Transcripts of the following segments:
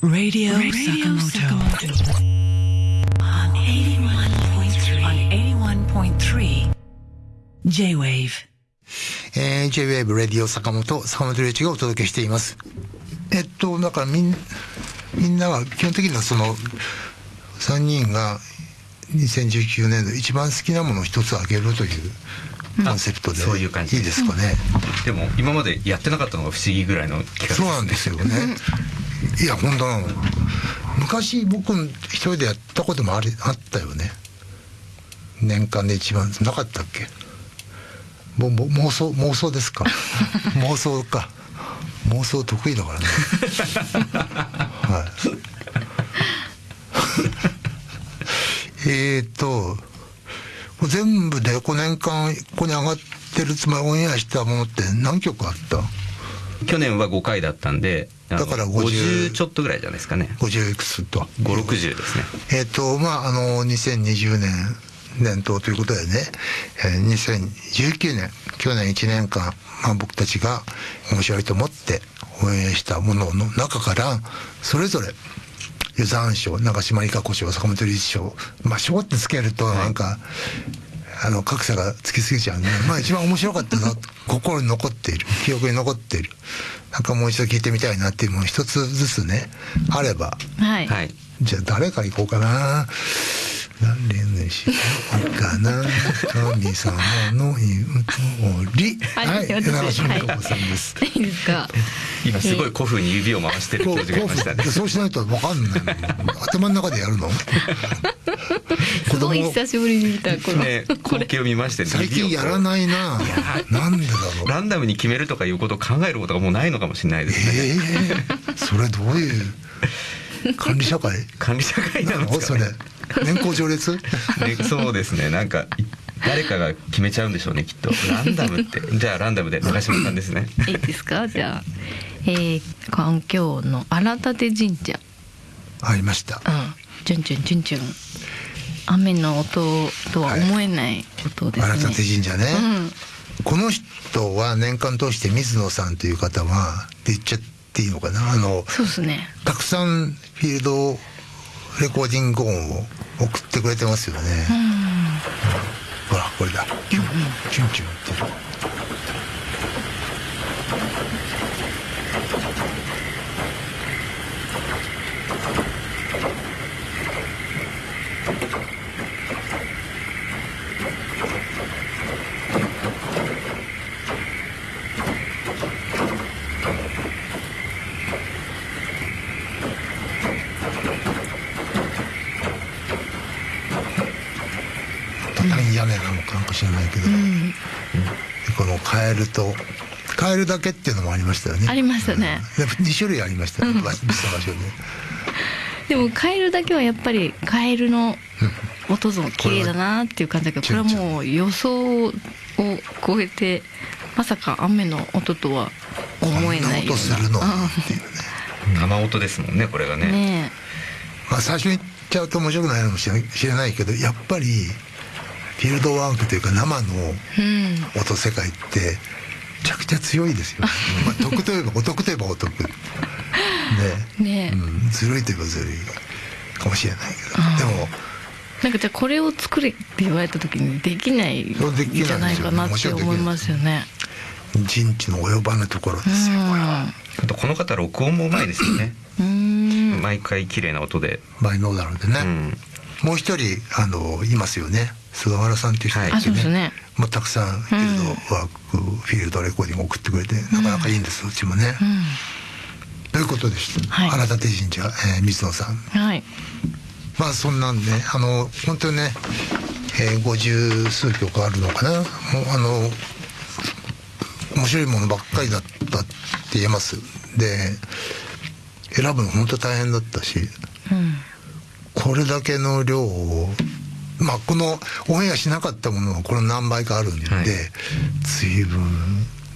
Radio, Radio Sakamoto. On 81.3. On 81.3. J-Wave. えー、J-Wave レディオ坂本、坂本龍一がお届けしています。えっと、だからみんみんなは基本的にはその3人が2019年度一番好きなものを一つあげるというコンセプトで、そういう感じいいですかね。でも今までやってなかったのが不思議ぐらいの企画そうなんですよね。いや、本当。なの。昔僕一人でやったこともありあったよね。年間で一番。なかったっけ？もも妄想妄想ですか？妄想か。妄想得意だからね。はい。えっと全部で5年間ここに上がってるつまりオンエアしたものって何曲あった？去年は5回だったんでだから50 50ちょっとぐらいじゃないですかね。50いくつと。560ですね。えっ、とまああの2020年年頭ということでね、えー2019年去年1年間、まあ、僕たちが面白いと思って応援したものの中からそれぞれ湯山賞長島理香子賞坂本龍一賞まあ賞ってつけるとなんか、あの格差がつきすぎちゃうね。まあ一番面白かったな心に残っている。記憶に残っている。なんかもう一度聞いてみたいなっていうもの一つずつねあれば。はい。はい。じゃあ誰から行こうかな。何にしようかな。神様の言う通り。はい私長島理香子さんです。いいですか。今すごい古風に指を回してる教授がいましたねそうしないとわかんない。頭の中でやるの？すごい久しぶりに見たこの、ね光景を見まして最近やらいないな。なんでだろう。ランダムに決めるとかいうことを考えることがもうないのかもしれないですね、ええそれどういう管理社会？管理社会ななんですかねのそれ？年功序列？ねそうですねなんかい誰かが決めちゃうんでしょうねきっとランダムってじゃあランダムで長島さんですねいいですか？じゃあ、えー、環境の荒立神社。ありました。うん。チュンチュンチュンチュン。雨の音とは思えない音ですね。荒立神社ね。うん。この人は年間通して水野さんという方はって言っちゃっていいのかな？あのそうですね。たくさんフィールドレコーディング音を送ってくれてますよね、ほらこれだ。キュンキュンキュンって畳屋根なのかもしれないけど、うん。このカエルとカエルだけっていうのもありましたよね。ありましたねで2種類ありましたよね場所場所ででもカエルだけはやっぱりカエルの音も綺麗だなっていう感じだけどこれはもう予想を超えてまさか雨の音とは思えないよこんな音するのっていうね。生音ですもんねこれがね。ねまあ、最初に言っちゃうと面白くないのかもしれないけどやっぱりフィールドワークというか生の音世界ってめちゃくちゃ強いですよ、まあ、得といえばお得といえばお得。ね。ね。え、うん、ずるいといえばずるいかもしれないけど。でもなんかじゃあこれを作れって言われた時にできないんそうできないじゃないかなって思いますよね。人知の及ばぬところですよこれは。あとこの方録音もうまいですよね。毎回綺麗な音で。バイノーダルでね、うん。もう一人あのいますよね菅原さんっていう人はい。あそうですね。まあ、たくさんフィールドワーク、フィールドレコーディング送ってくれてなかなかいいんです、うちもね、うん。ということでした、はい。荒立神社、えー水野さん。はい。まあそんなんであの本当にねえー、50数曲あるのかな。もうあの面白いものばっかりだったって言えます。で選ぶの本当大変だったしうん。これだけの量をまあこのオンエアしなかったものはこの何倍かあるんで、はい。随分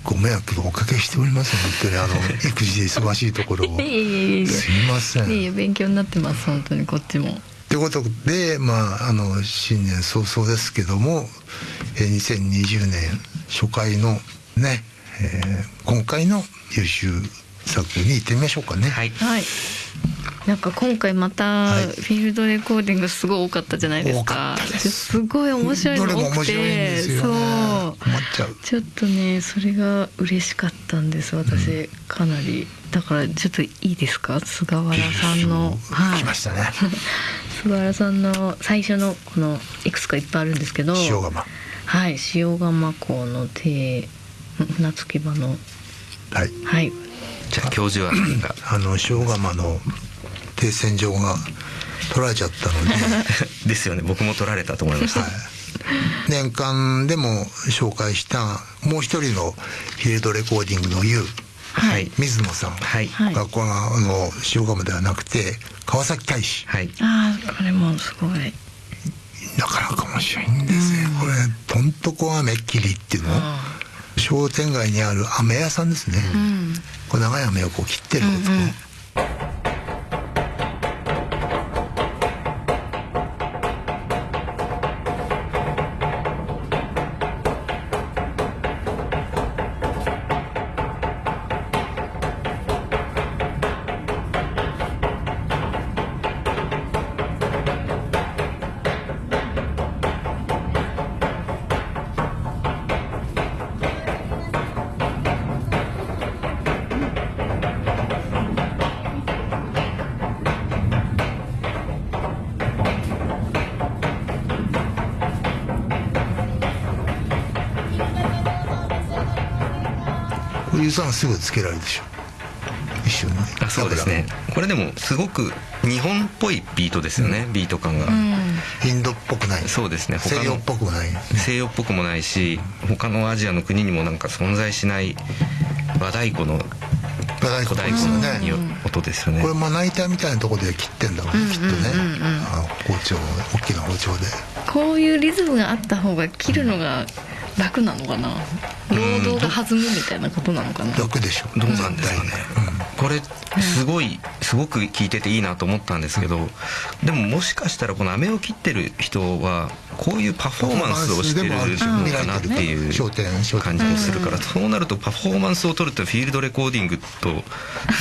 ご迷惑をおかけしております本当にあの育児で忙しいところを。いえいえいえいえ。すいません。いえいえ勉強になってます本当にこっちも。ということで、まあ、あの新年早々ですけども、えー2020年初回のね、えー今回の優秀作に行ってみましょうかね。はい。はいなんか今回またはい。フィールドレコーディングすごい多かったじゃないです多かか。ったです。すごい面白いの多くて、ね。そう。困っちゃう。ちょっとねそれが嬉しかったんです私、かなり。だからちょっといいですか？菅原さんの。来ましたね。菅原さんの最初のこのいくつかいっぱいあるんですけど。塩釜。はい。塩釜港の手。船着き場の。はい。はい。じゃあ教授はあの塩釜の停船場が取られちゃったので、はい、ですよね。僕も取られたと思いました、年間でも紹介したもう一人のフィールドレコーディングの U はい。水野さん。はい。はい。がこれがあの塩釜ではなくて川崎大使。はい。ああこれもすごい。なかなか面白いんですね、これとんとこ飴切りっていうの？商店街にある飴屋さんですね、うん。これ長い飴をこう切ってるんですけど、うんうんこれ湯さんすぐつけられるでしょ。一瞬ね。あそうですね。これでもすごく日本っぽいビートですよね、ビート感が、インドっぽくない。そうですね。他の西洋っぽくもない。西洋っぽくもないし他のアジアの国にもなんか存在しない和太鼓の和太鼓のね。音ですよね。これまな板みたいなところで切ってんだろうねきっとね。あ包丁大きな包丁で。こういうリズムがあった方が切るのが楽なのかな？労働が弾むみたいなことなのかな？楽でしょ。どうなんですかね、これすごいすごく聞いてていいなと思ったんですけどでももしかしたらこの飴を切ってる人はこういうパフォーマンスをしてるのかなっていう感じもするからそうなるとパフォーマンスを取るってフィールドレコーディングと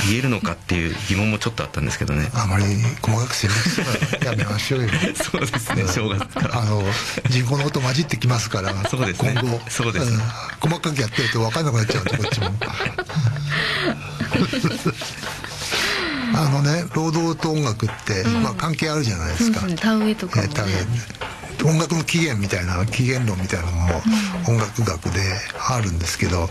言えるのかっていう疑問もちょっとあったんですけどね。あまり細かく選別するやめましょうよ。そうですね正月から。あの人工の音混じってきますから そうですね。今後。そうです細かくやってると分かんなくなっちゃうんでこっちも あのね労働と音楽って、まあ、関係あるじゃないですか、そうですね田植えとかもね。えー田植え音楽の起源みたいな起源論みたいなのも音楽学であるんですけど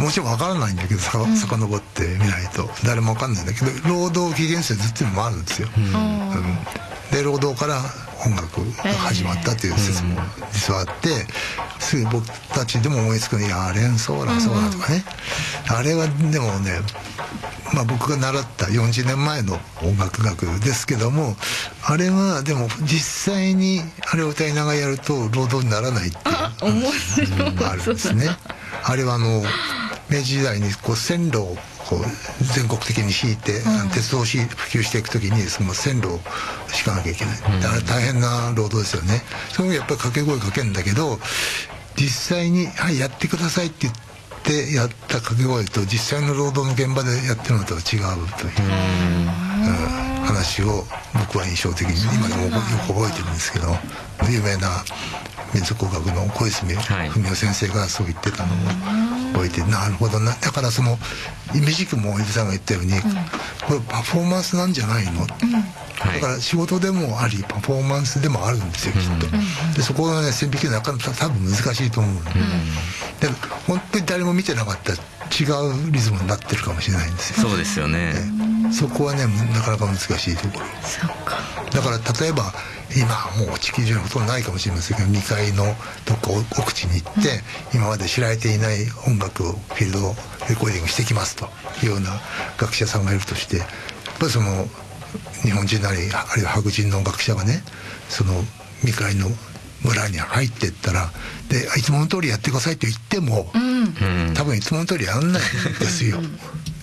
もちろん分からないんだけどさ遡ってみないと。誰も分かんないんだけど労働起源説っていうのもあるんですよ。うん。で労働から音楽が始まったという説も実はあってすぐ僕たちでも思いつくのいやあれそうだそうだとかね。あれはでもねまあ、僕が習った40年前の音楽学ですけどもあれはでも実際にあれを歌いながらやると労働にならないっていうあるんですね。あれはあの明治時代にこう線路をこう全国的に敷いて、鉄道をし普及していく時にその線路を敷かなきゃいけない、だから大変な労働ですよね。それもやっぱり掛け声かけるんだけど実際に「はいやってください」って言ってやった掛け声と実際の労働の現場でやってるのとは違うという、うん。話を僕は印象的に今でもよく覚えてるんですけど有名な民族工学の小泉はい文雄先生がそう言ってたのを覚えて、なるほどな。だからその短くも伊豆さんが言ったように、これパフォーマンスなんじゃないの、はい。だから仕事でもありパフォーマンスでもあるんですよきっと、でそこがね線引きなかなか多分難しいと思う、でも本当に誰も見てなかったら違うリズムになってるかもしれないんですよ。そうですよねそこはねなかなか難しいところ。だから例えば今はもう地球上にほとんどないかもしれませんけど2階のどっか奥地に行って、今まで知られていない音楽をフィールドレコーディングしてきますというような学者さんがいるとしてやっぱりその日本人なりあるいは白人の学者がねその未開の村に入っていったらでいつもの通りやってくださいと言っても、うん。多分いつもの通りやんないんですよ、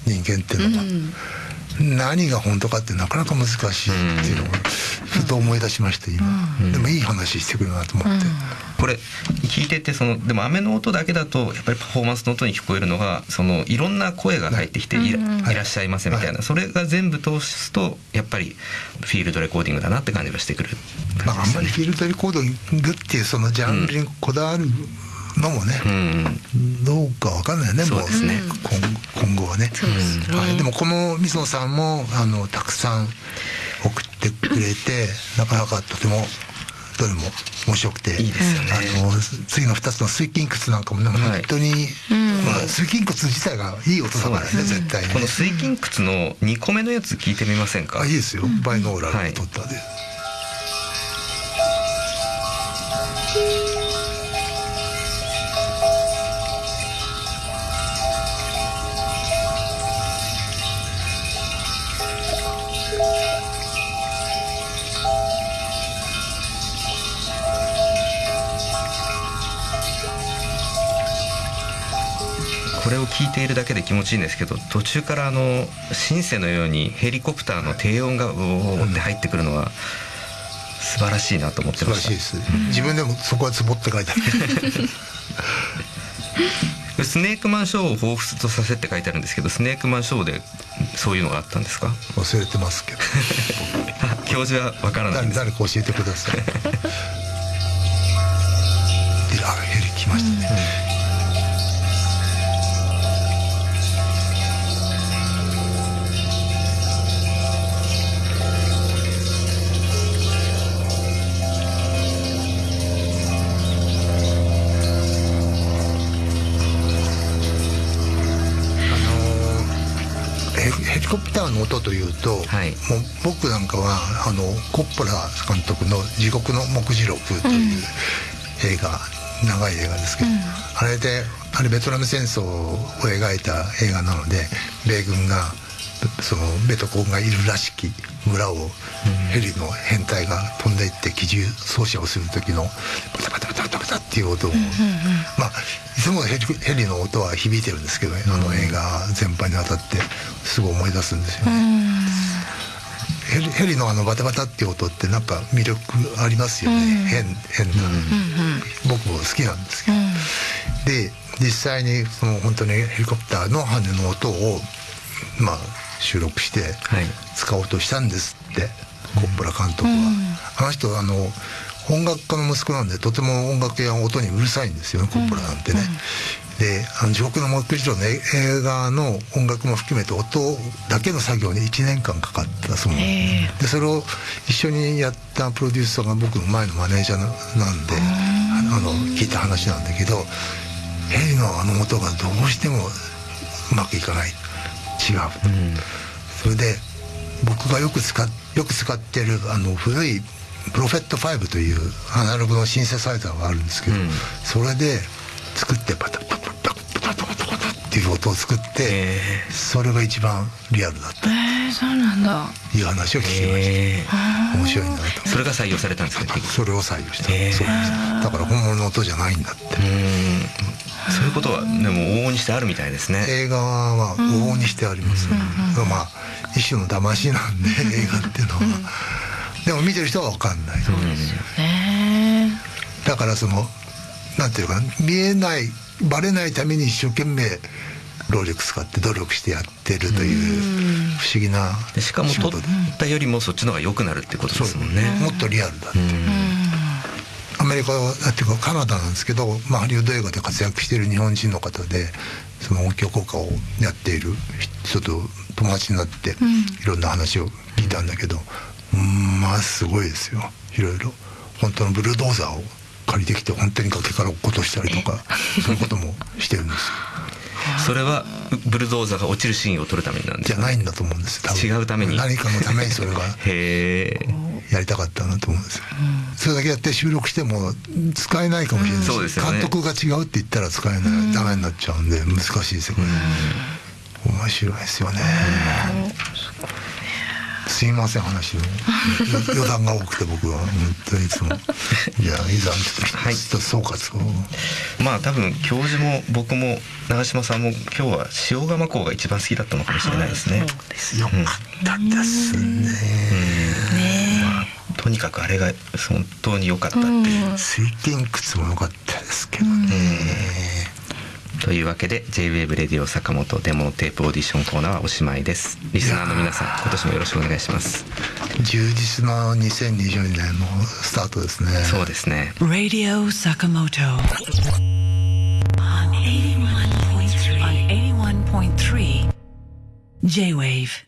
人間っていうのは。何が本当かってなかなか難しいっていうのがふと思い出しました今、でもいい話してくるなと思って、これ聞いててそのでも雨の音だけだとやっぱりパフォーマンスの音に聞こえるのがそのいろんな声が入ってきていら,、っしゃいませみたいな、それが全部通すとやっぱりフィールドレコーディングだなって感じがしてくる。まあ、あんまり。フィールドレコーディングっていうそのジャンルにこだわるのもね、うんどうかわかんないよねもう。今今後はね。はい、でもこの水野さんもあのたくさん送ってくれてなかなかとてもどれも面白くていいですよね。あの次の2つの水筋窟なんかもね、はい。本当に、まあ水筋窟自体がいい音だからね絶対にね。この水筋窟の2個目のやつ聞いてみませんか？あいいですよ、バイノーラルで撮ったで、これを聞いているだけで気持ちいいんですけど途中からあのシンセのようにヘリコプターの低音がうおーって入ってくるのは素晴らしいなと思って素晴ました。らしいです、自分でもそこはツボって書いてあるスネークマンショーを彷彿とさせって書いてあるんですけどスネークマンショーでそういうのがあったんですか？忘れてますけど。教授はわからない。んです誰誰か教えてください。であヘリ来ましたね、あのリコプターの音というと、はい。もう僕なんかはあのコッポラ監督の「地獄の目次録」という映画、長い映画ですけど、あれであれベトナム戦争を描いた映画なので米軍がそのベトコンがいるらしき村をヘリの編隊が飛んでいって機銃掃射をする時のバタバタバタバタバタっていう音を、まあいつもヘリヘリの音は響いてるんですけど、あの映画全般にわたって。すぐ思い出すん。ですよね。ヘリヘリのあのバタバタっていう音ってなんか魅力ありますよね、変変な、僕も好きなんですけど、で実際にその本当にヘリコプターの羽の音をまあ収録してはい。使おうとしたんですって、コッポラ監督は、あの人あの音楽家の息子なんでとても音楽や音にうるさいんですよねコッポラなんてね。で「あの地獄の目次録」の映画の音楽も含めて音だけの作業に1年間かかったそうなんへでそれを一緒にやったプロデューサーが僕の前のマネージャーなんであの聞いた話なんだけどヘリのあの音がどうしてもうまくいかない違う、それで僕がよく使っよく使ってるあの古いプロフェット5というアナログのシンセサイザーがあるんですけど、うん。それで作ってパタパタっていう音を作って、へそれが一番リアルだった。えー、そうなんだ。いう話を聞きました、え面白いなと。ーそれが採用されたんですね結局それを採用した、そうですだから本物の音じゃないんだって、うん。そういうことはでも往々にしてあるみたいですね。映画は往々にしてあります、まあ一種の騙しなんで映画っていうのは、でも見てる人は分かんない、ね。だからそのなんていうかな見えないバレないために一生懸命労力使って努力してやってるという不思議なでしかも撮ったよりもそっちの方が良くなるってことですもんね。もっとリアルだって、アメリカはっていうかカナダなんですけど、まあ、ハリウッド映画で活躍している日本人の方でその音響効果をやっている人と友達になっていろんな話を聞いたんだけど、うんまあすごいですよ。いろいろ。本当のブルドーザーを借りてきて本当に崖から落っことしたりとかそういうこともしてるんです。よそれはブルドーザーが落ちるシーンを撮るためになんですか？じゃないんだと思うんです多分。違うために。何かのためにそれが。へえやりたかったなと思うんですよ、それだけやって収録しても使えないかもしれないし、そうですよね。監督が違うって言ったら使えない、ダメになっちゃうんで難しいですよね、面白いですよね、すいません話を。余談が多くて僕は本当にいつも。じゃあいざはい。一つ総括を。まあ多分教授も僕も長嶋さんも今日は塩釜港が一番好きだったのかもしれないですね。よ。かったですね。とにかくあれが本当に良かったっていう。水天窟も良かったですけどねというわけで J-WAVE レディオ坂本デモテープオーディションコーナーはおしまいです。リスナーの皆さん今年もよろしくお願いします。充実な2020年のスタートですねそうですね。Radio. On 81.3. On 81.3. J-Wave.